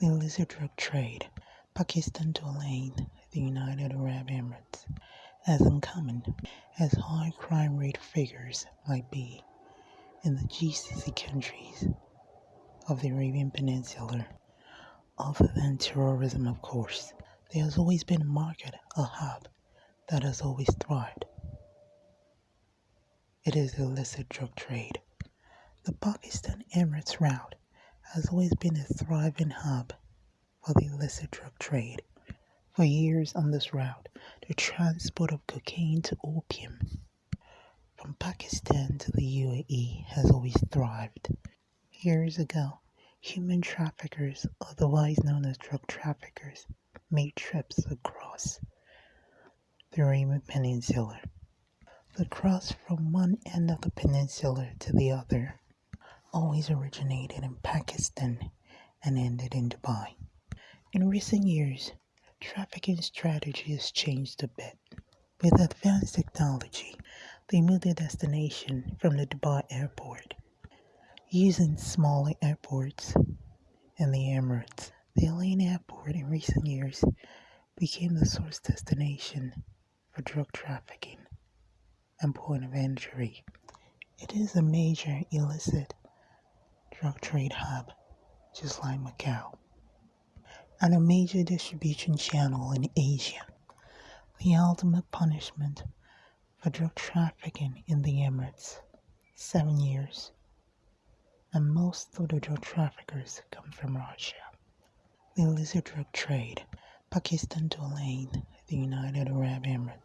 The illicit drug trade, Pakistan to Al Ain, the United Arab Emirates, as uncommon as high crime rate figures might be in the GCC countries of the Arabian Peninsula, other than terrorism, of course, there has always been a market, a hub, that has always thrived. It is illicit drug trade. The Pakistan Emirates route has always been a thriving hub for the illicit drug trade. For years on this route, the transport of cocaine to opium from Pakistan to the UAE has always thrived. Years ago, human traffickers, otherwise known as drug traffickers, made trips across the Arabian Peninsula. The cross from one end of the peninsula to the other always originated in Pakistan and ended in Dubai. In recent years, trafficking strategy has changed a bit. With advanced technology, they moved their destination from the Dubai airport using smaller airports in the Emirates. The Al Ain airport in recent years became the source destination for drug trafficking and point of entry. It is a major illicit drug trade hub, just like Macau, and a major distribution channel in Asia. The ultimate punishment for drug trafficking in the Emirates, seven years, and most of the drug traffickers come from Russia. The illicit drug trade, Pakistan to Al Ain, the United Arab Emirates.